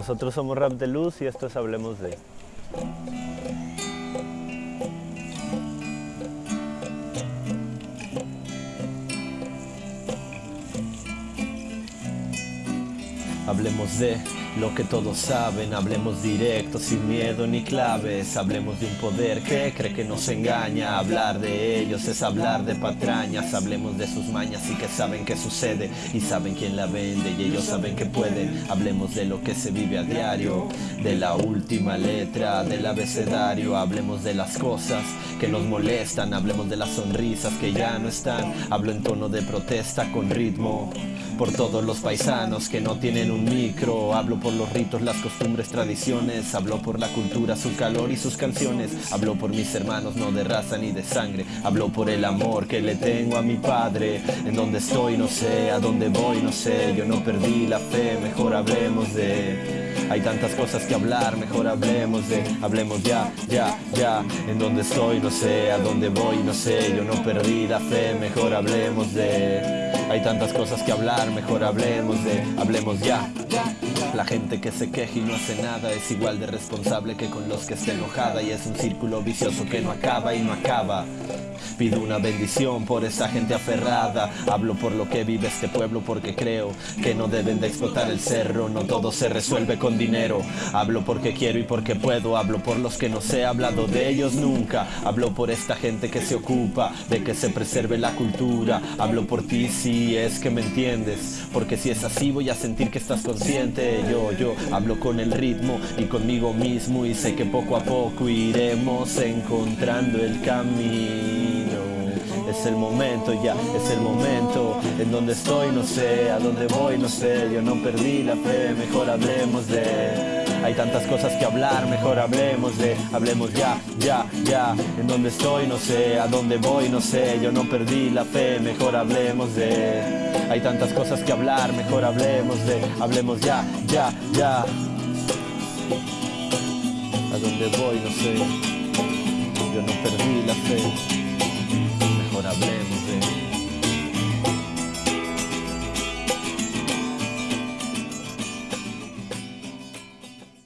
Nosotros somos Rap de Luz y esto es Hablemos de. Hablemos de lo que todos saben, hablemos directo, sin miedo ni claves, hablemos de un poder que cree que nos engaña, hablar de ellos es hablar de patrañas, hablemos de sus mañas y que saben qué sucede. Y saben quién la vende y ellos saben que pueden, hablemos de lo que se vive a diario, de la última letra del abecedario, hablemos de las cosas que nos molestan, hablemos de las sonrisas que ya no están, hablo en tono de protesta con ritmo por todos los paisanos que no tienen un micro. Hablo por los ritos, las costumbres, tradiciones. Hablo por la cultura, su calor y sus canciones. Hablo por mis hermanos, no de raza ni de sangre. Hablo por el amor que le tengo a mi padre. En donde estoy, no sé, a dónde voy, no sé. Yo no perdí la fe, mejor hablemos de... Hay tantas cosas que hablar, mejor hablemos de... Hablemos ya, ya, ya. En donde estoy, no sé, a dónde voy, no sé. Yo no perdí la fe, mejor hablemos de... Hay tantas cosas que hablar, mejor hablemos de, hablemos ya. La gente que se queja y no hace nada es igual de responsable que con los que está enojada y es un círculo vicioso que no acaba y no acaba. Pido una bendición por esa gente aferrada. Hablo por lo que vive este pueblo porque creo que no deben de explotar el cerro. No todo se resuelve con dinero. Hablo porque quiero y porque puedo. Hablo por los que no se ha hablado de ellos nunca. Hablo por esta gente que se ocupa de que se preserve la cultura. Hablo por ti si es que me entiendes. Porque si es así voy a sentir que estás consciente. Yo, yo hablo con el ritmo y conmigo mismo y sé que poco a poco iremos encontrando el camino. Es el momento ya, es el momento. En donde estoy no sé, a dónde voy no sé. Yo no perdí la fe, mejor hablemos de. Hay tantas cosas que hablar, mejor hablemos de. Hablemos ya, ya, ya. En donde estoy no sé, a dónde voy no sé. Yo no perdí la fe, mejor hablemos de. Hay tantas cosas que hablar, mejor hablemos de. Hablemos ya, ya, ya. A dónde voy no sé